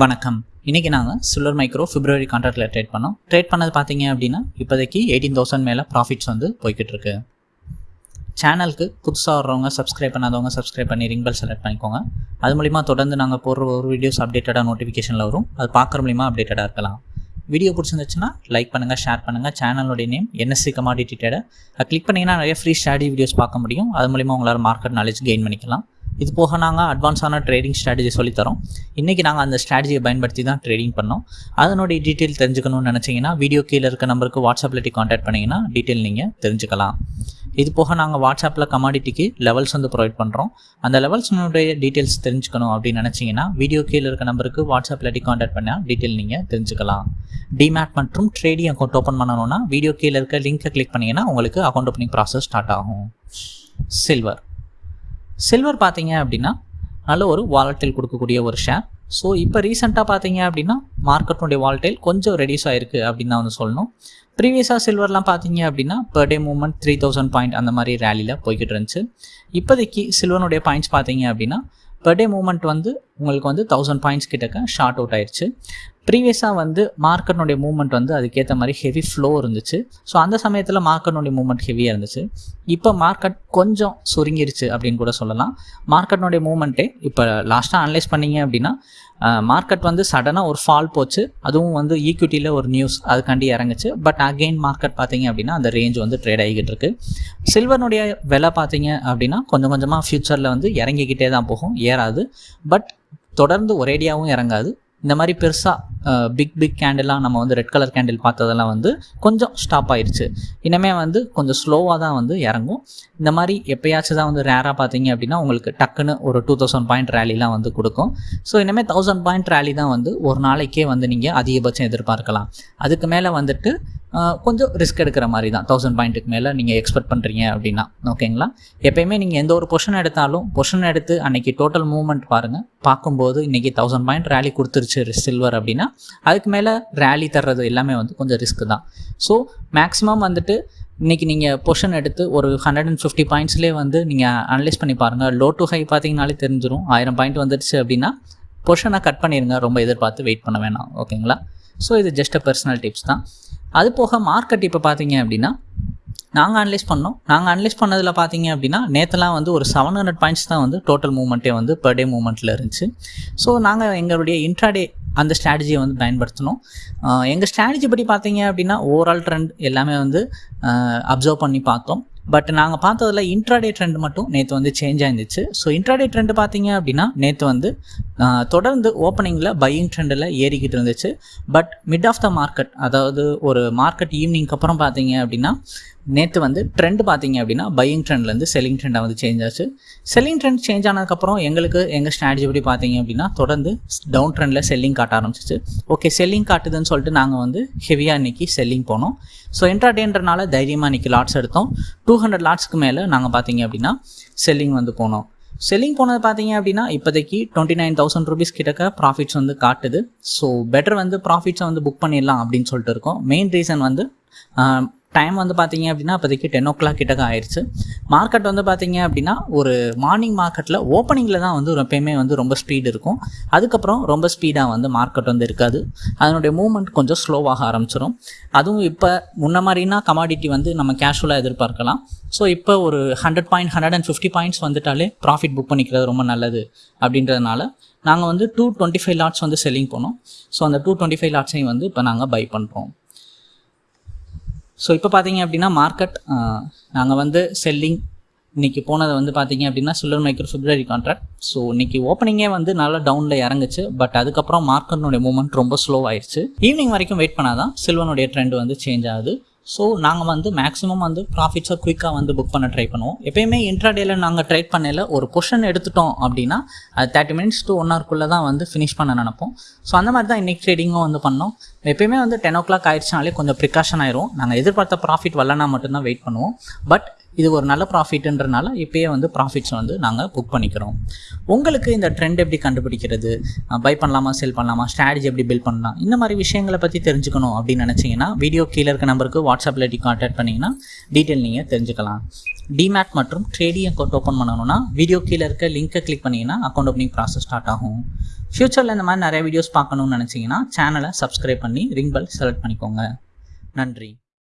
வணக்கம். இன்றைக்கி நாங்கள் சில்வர் மைக்ரோ பிப்ரவரி கான்ட்ராக்டில் ட்ரேட் பண்ணோம். ட்ரேட் பண்ணது பார்த்தீங்க அப்படின்னா இப்போதைக்கு எயிட்டீன் தௌசண்ட் மேலே ப்ராஃபிட்ஸ் வந்து போய்கிட்டு இருக்கு சேனலுக்கு புதுசாக வர்றவங்க சப்ஸ்கிரைப் பண்ணாதவங்க சப்ஸ்கிரைப் பண்ணி ரிங் பெல் செலக்ட் பண்ணிக்கோங்க. அது மூலிமா தொடர்ந்து நாங்கள் போடுற ஒரு வீடியோஸ் அப்டேட்டடாக நோட்டிஃபிகேஷனில் வரும். அது பார்க்குற மூலிமா அப்டேட்டடாக இருக்கலாம். வீடியோ பிடிச்சிருந்துச்சுன்னா லைக் பண்ணுங்கள் ஷேர் பண்ணுங்கள் சேனலோடைய நேம் என்எஸ்சி கமாடிட்டி ட்ரேடர் அது கிளிக் பண்ணிங்கன்னா நிறைய ஃப்ரீ ஸ்டடி வீடியோஸ் பார்க்க முடியும். அது மூலிமா உங்களால் மார்க்கெட் நாலேஜ் கெயின் பண்ணிக்கலாம். இது போக நாங்கள் அட்வான்ஸான ட்ரேடிங் ஸ்ட்ராட்டஜி சொல்லித்தரோம். இன்றைக்கி நாங்கள் அந்த ஸ்ட்ராட்டஜியை பயன்படுத்தி தான் ட்ரேடிங் பண்ணோம். அதனுடைய டீட்டெயில் தெரிஞ்சுக்கணும்னு நினச்சிங்கன்னா வீடியோ கீழே இருக்க நம்பருக்கு வாட்ஸ்அப்பில் காண்டாக்ட் பண்ணிங்கன்னா டீட்டெயில் நீங்கள் தெரிஞ்சுக்கலாம். இது போக நாங்கள் வாட்ஸ்அப்பில் கமாடிட்டிக்கு லெவல்ஸ் வந்து ப்ரொவைட் பண்ணுறோம் அந்த லெவல்ஸ்னுடைய டீட்டெயில்ஸ் தெரிஞ்சுக்கணும் அப்படின்னு நினச்சிங்கன்னா வீடியோ கீழே இருக்க நம்பருக்கு வாட்ஸ்அப்பில் காண்டாக்ட் பண்ணால் டீட்டெயில் நீங்கள் தெரிஞ்சுக்கலாம். டிமேட் மற்றும் ட்ரேடிங் அக்கௌண்ட் ஓப்பன் பண்ணணும்னா வீடியோ கீழே இருக்க லிங்க்கை கிளிக் பண்ணிங்கன்னா உங்களுக்கு அக்கௌண்ட் ஓப்பனிங் ப்ராசஸ் ஸ்டார்ட் ஆகும். சில்வர் சில்வர் பார்த்தீங்க அப்படின்னா நல்ல ஒரு வாலட்டைல் கொடுக்கக்கூடிய ஒரு ஷேர் ஸோ இப்போ ரீசெண்டாக பார்த்தீங்க அப்படின்னா மார்க்கெட்டுடைய வால்டைல் கொஞ்சம் ரெடியூஸ் ஆயிருக்கு அப்படின்னு தான் வந்து சொல்லணும். ப்ரீவியஸாக சில்வர்லாம் பார்த்தீங்க அப்படின்னா per day movement three thousand point அந்த மாதிரி ரேலியில் போய்கிட்டு இருந்துச்சு. இப்போதைக்கு சில்வனுடைய பாயிண்ட்ஸ் பார்த்தீங்க அப்படின்னா பர் டே மூவ்மெண்ட் வந்து உங்களுக்கு வந்து தௌசண்ட் பாயிண்ட்ஸ் கிட்டக்க ஷார்ட் அவுட் ஆயிடுச்சு ப்ரீவியஸாக வந்து மார்க்கெட்னுடைய மூவ்மெண்ட் வந்து அதுக்கேற்ற மாதிரி ஹெவி ஃப்ளோ இருந்துச்சு. ஸோ அந்த சமயத்தில் மார்க்கெட்னுடைய மூவ்மெண்ட் ஹெவியாக இருந்துச்சு. இப்போ மார்க்கெட் கொஞ்சம் சுருங்கிருச்சு அப்படின்னு கூட சொல்லலாம். மார்க்கெட்னுடைய மூவ்மெண்ட்டே இப்போ லாஸ்ட்டாக அனலைஸ் பண்ணீங்க அப்படின்னா மார்க்கெட் வந்து சடனாக ஒரு ஃபால் போச்சு. அதுவும் வந்து ஈக்விட்டியில் ஒரு நியூஸ் அதுக்காண்டி இறங்குச்சு. பட் அகெயின் மார்க்கெட் பார்த்தீங்க அப்படின்னா அந்த ரேஞ்ச் வந்து ட்ரேட் ஆகிக்கிட்டு இருக்கு. சில்வர்னுடைய விலை பார்த்தீங்க அப்படின்னா கொஞ்சம் கொஞ்சமாக ஃப்யூச்சரில் வந்து இறங்கிக்கிட்டே தான் போகும். ஏறாது. பட் தொடர்ந்து ஒரேடியாகவும் இறங்காது. இந்த மாதிரி பெருசாக பிக் பிக் கேண்டிலாக நம்ம வந்து ரெட் கலர் கேண்டில் பார்த்ததெல்லாம் வந்து கொஞ்சம் ஸ்டாப் ஆயிடுச்சு இனிமே வந்து கொஞ்சம் ஸ்லோவாக தான் வந்து இறங்கும். இந்த மாதிரி எப்பயாச்சும் தான் வந்து ரேராக பார்த்தீங்க அப்படின்னா உங்களுக்கு டக்குன்னு ஒரு டூ தௌசண்ட் பாயிண்ட் ரேலிலாம் வந்து கொடுக்கும். ஸோ இனிமேல் தௌசண்ட் பாயிண்ட் ரேலி தான் வந்து ஒரு நாளைக்கே வந்து நீங்கள் அதிகபட்சம் எதிர்பார்க்கலாம். அதுக்கு மேலே வந்துட்டு கொஞ்சம் ரிஸ்க் எடுக்கிற மாதிரி தான் தௌசண்ட் பாயிண்ட்டுக்கு மேலே நீங்கள் எக்ஸ்பெக்ட் பண்ணுறீங்க அப்படின்னா. ஓகேங்களா எப்பயுமே நீங்கள் எந்த ஒரு பொஷன் எடுத்தாலும் பொஷன் எடுத்து அன்றைக்கி டோட்டல் மூவ்மெண்ட் பாருங்கள் பார்க்கும்போது இன்றைக்கி தௌசண்ட் பாயிண்ட் ரேலி கொடுத்துருச்சு சில்வர் அப்படின்னா அதுக்கு மேலே ரேலி தர்றது எல்லாமே வந்து கொஞ்சம் ரிஸ்க் தான். ஸோ மேக்ஸிமம் வந்துட்டு இன்றைக்கி நீங்கள் பொஷன் எடுத்து ஒரு ஹண்ட்ரட் அண்ட் ஃபிஃப்டி பாயிண்ட்ஸ்லேயே வந்து நீங்கள் அனலைஸ் பண்ணி பாருங்கள் லோ டு ஹை பார்த்தீங்கனாலே தெரிஞ்சிடும் ஆயிரம் பாயிண்ட் வந்துடுச்சு அப்படின்னா பொஷனை கட் பண்ணிடுங்க ரொம்ப எதிர்பார்த்து வெயிட் பண்ண வேணாம். ஓகேங்களா ஸோ இது ஜஸ்ட் அ பர்சனல் டிப்ஸ் தான். அது போக மார்க்கெட் இப்போ பார்த்தீங்க அப்படின்னா நாங்கள் அனலைஸ் பண்ணோம். நாங்கள் அனலைஸ் பண்ணதில் பார்த்தீங்க அப்படின்னா நேற்றுலாம் வந்து ஒரு செவன் ஹண்ட்ரட் பாயிண்ட்ஸ் தான் வந்து டோட்டல் மூவ்மெண்ட்டே வந்து பர் டே மூவ்மெண்ட்டில் இருந்துச்சு. ஸோ நாங்கள் எங்களுடைய இன்ட்ராடே அந்த ஸ்ட்ராட்டஜியை வந்து பயன்படுத்தணும் எங்கள் ஸ்ட்ராட்டஜி படி பார்த்தீங்க அப்படின்னா ஓவரால் ட்ரெண்ட் எல்லாமே வந்து அப்சர்வ் பண்ணி பார்த்தோம். பட் நாங்கள் பார்த்ததில் இன்ட்ராடே ட்ரெண்ட் மட்டும் நேற்று வந்து சேஞ்ச் ஆயிருந்துச்சு. ஸோ இன்ட்ராடே ட்ரெண்ட் பார்த்தீங்க அப்படின்னா நேற்று வந்து தொடர்ந்து ஓப்பனிங்கில் பையிங் ட்ரெண்டில் ஏறிக்கிட்டு இருந்துச்சு. But mid of the market அதாவது ஒரு மார்க்கெட் ஈவினிங்க்கு அப்புறம் பார்த்தீங்க அப்படின்னா நேற்று வந்து ட்ரெண்ட் பார்த்தீங்க அப்படின்னா பையிங் ட்ரெண்ட்லேருந்து செல்லிங் ட்ரெண்டாக வந்து சேஞ்ச் ஆச்சு. செல்லிங் ட்ரெண்ட் சேஞ்ச் ஆனதுக்கப்புறம் எங்களுக்கு எங்கள் ஸ்ட்ராட்டஜி படி பார்த்தீங்க அப்படின்னா தொடர்ந்து டவுன் ட்ரெண்டில் செல்லிங் காட்ட ஆரம்பிச்சிச்சு. ஓகே செல்லிங் காட்டுதுன்னு சொல்லிட்டு நாங்கள் வந்து ஹெவியாக இன்றைக்கி செல்லிங் போனோம். ஸோ இன்ட்ராடேன்றனால தைரியமாக இன்றைக்கி லாட்ஸ் எடுத்தோம். டூ ஹண்ட்ரட் லாட்ஸ்க்கு மேலே நாங்கள் பார்த்தீங்க அப்படின்னா செல்லிங் வந்து போனோம். செல்லிங் போனது பார்த்தீங்க அப்படின்னா இப்போதைக்கு டுவெண்ட்டி நைன் தௌசண்ட் ருபீஸ் கிட்டக்க ப்ராஃபிட்ஸ் வந்து காட்டுது. ஸோ பெட்டர் வந்து ப்ராஃபிட்ஸை வந்து புக் பண்ணிடலாம் அப்படின்னு சொல்லிட்டு இருக்கோம். மெயின் ரீசன் வந்து டைம் வந்து பார்த்தீங்க அப்படின்னா இப்போதைக்கு டென் ஓ கிளாக் கிட்டக்க ஆயிடுச்சு மார்க்கெட் வந்து பார்த்தீங்க அப்படின்னா ஒரு மார்னிங் மார்க்கெட்டில் ஓப்பனிங்கில் தான் வந்து எப்பயுமே வந்து ரொம்ப ஸ்பீடு இருக்கும். அதுக்கப்புறம் ரொம்ப ஸ்பீடாக வந்து மார்க்கெட் வந்து இருக்காது. அதனுடைய மூவ்மெண்ட் கொஞ்சம் ஸ்லோவாக ஆரம்பிச்சிடும் அதுவும் இப்போ முன்ன மாதிரினா கமாடிட்டி வந்து நம்ம கேஷுவலாக எதிர்பார்க்கலாம். ஸோ இப்போ ஒரு hundred point hundred and fifty points வந்துட்டாலே ப்ராஃபிட் புக் பண்ணிக்கிறது ரொம்ப நல்லது அப்படின்றதுனால நாங்கள் வந்து டூ டுவெண்ட்டி ஃபைவ் லாட்ஸ் வந்து செல்லிங் போனோம் ஸோ அந்த டூ டுவெண்ட்டி ஃபைவ் லாட்ஸையும் வந்து இப்போ நாங்கள் பை பண்ணுறோம் ஸோ இப்போ பார்த்தீங்க அப்படின்னா மார்க்கெட் நாங்கள் வந்து செல்லிங் இன்றைக்கி போனதை வந்து பார்த்தீங்க அப்படின்னா silver micro February contract so இன்றைக்கி ஓப்பனிங்கே வந்து நல்லா டவுனில் இறங்குச்சு. பட் அதுக்கப்புறம் மார்க்கெட்னுடைய மூவ்மெண்ட் ரொம்ப ஸ்லோ ஆயிடுச்சு ஈவினிங் வரைக்கும் வெயிட் பண்ணால் தான் சில்வனுடைய ட்ரெண்ட் வந்து சேஞ்ச் ஆகுது. ஸோ நாங்கள் வந்து மேக்ஸிமம் வந்து ப்ராஃபிட்ஸை குயிக்காக வந்து புக் பண்ண ட்ரை பண்ணுவோம். எப்பயுமே இன்ட்ராடேல நாங்கள் ட்ரேட் பண்ணல ஒரு பொஷன் எடுத்துட்டோம் அப்படின்னா அது தேர்ட்டி மினிட்ஸ் டு ஒன் ஹவர்க்குள்ளே தான் வந்து ஃபினிஷ் பண்ண நினப்போம். ஸோ அந்த மாதிரி தான் இன்றைக்கி ட்ரேடிங்கும் வந்து பண்ணோம். எப்பயுமே வந்து டென் ஓ கிளாக் ஆயிடுச்சுனாலே கொஞ்சம் ப்ரிகாஷன் ஆயிரும். நாங்கள் எதிர்பார்த்த ப்ராஃபிட் வரலனா மட்டும்தான் வெயிட் பண்ணுவோம். பட் இது ஒரு நல்ல ப்ராஃபிட்ன்றனால இப்போயே வந்து ப்ராஃபிட்ஸ் வந்து நாங்கள் புக் பண்ணிக்கிறோம். உங்களுக்கு இந்த ட்ரெண்ட் எப்படி கண்டுபிடிக்கிறது? பை பண்ணலாமா செல் பண்ணலாமா? ஸ்ட்ராட்டஜி எப்படி பில்ட் பண்ணலாம்? இந்த மாதிரி விஷயங்களை பற்றி தெரிஞ்சுக்கணும் அப்படின்னு நினச்சிங்கன்னா வீடியோ கீழே இருக்க நம்பருக்கு வாட்ஸ்அப்பில் டி கான்டாக்ட் பண்ணிங்கன்னா டீட்டெயில் நீங்கள் தெரிஞ்சுக்கலாம். டிமேட் மற்றும் ட்ரேடிங் அக்கௌண்ட் ஓப்பன் பண்ணணும்னா வீடியோ கீழே இருக்க லிங்க்கை கிளிக் பண்ணிங்கன்னா அக்கௌண்ட் ஓப்பனிங் ப்ராசஸ் ஸ்டார்ட் ஆகும். ஃப்யூச்சரில் இந்த மாதிரி நிறைய வீடியோஸ் பார்க்கணும்னு நினச்சிங்கன்னா சேனலை சப்ஸ்கிரைப் பண்ணி ரிங் பெல் செலக்ட் பண்ணிக்கோங்க. நன்றி.